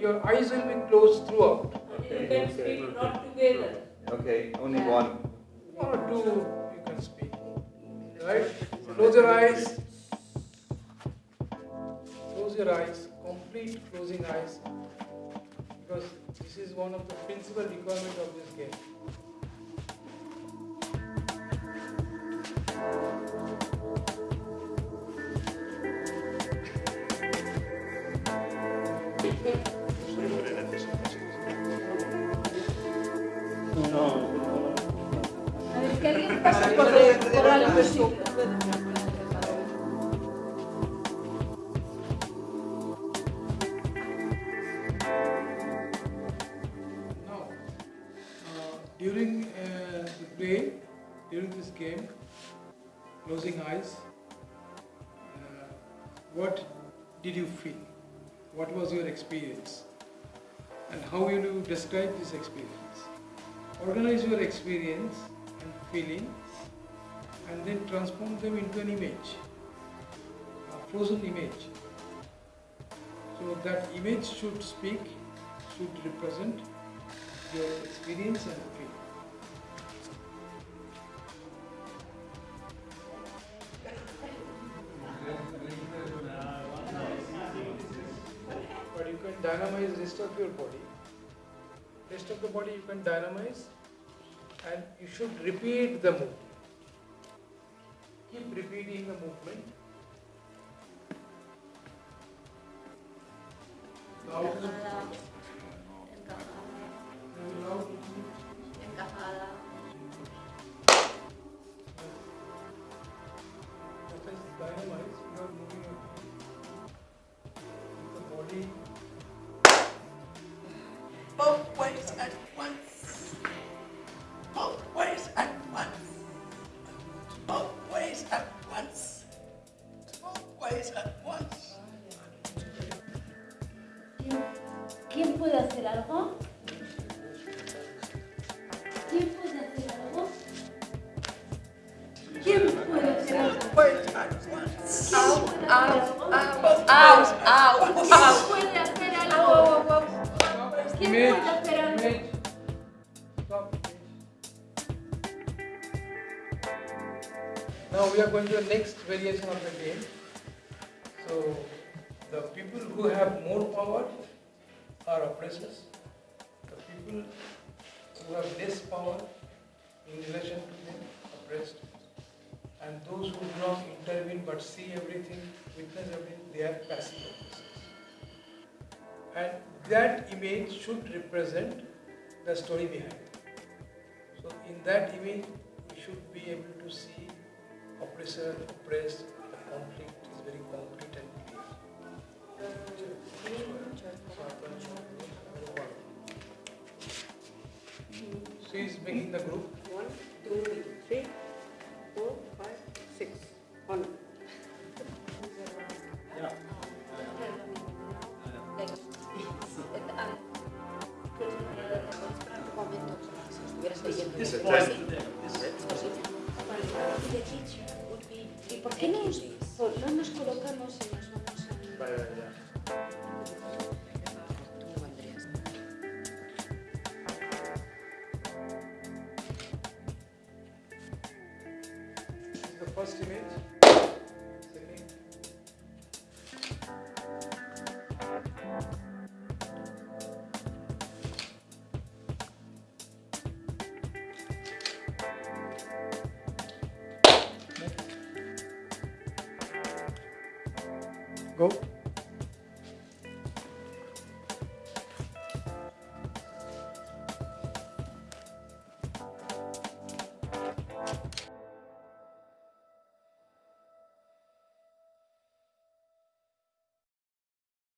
your eyes will be closed throughout. You can speak not together. Okay, only one. Or two you can speak. Right? Close your eyes. Close your eyes. Complete closing eyes. Because this is one of the principal requirement of this game. A ver, que alguien pase por, por uh, during uh, the play, during this game, closing eyes, uh, what did you feel? What was your experience? And how will you describe this experience? Organize your experience and feeling and then transform them into an image, a frozen image. So that image should speak, should represent your experience and feel. Dynamize rest of your body. Rest of the body you can dynamize and you should repeat the movement. Keep repeating the movement. Both ways at once. Both ways at once. Both ways at once. Both ways at once. ¿Quién, quién puede hacer algo? ¿Quién puede hacer algo? ¿Quién puede hacer algo? Ways at once. ¿Quién puede hacer algo? Now we are going to the next variation of the game. So the people who have more power are oppressors. The people who have less power in relation to them oppressed. And those who do not intervene but see everything, witness everything, they are passive oppressors. And that image should represent the story behind it. So in that image, we should be able to see oppressor, oppressed, the conflict is very concrete and clear. She is making the group. One, two, three, four, five, six. One. ¿Y por qué no nos, no nos colocamos y nos vamos a... This is the first image. Go!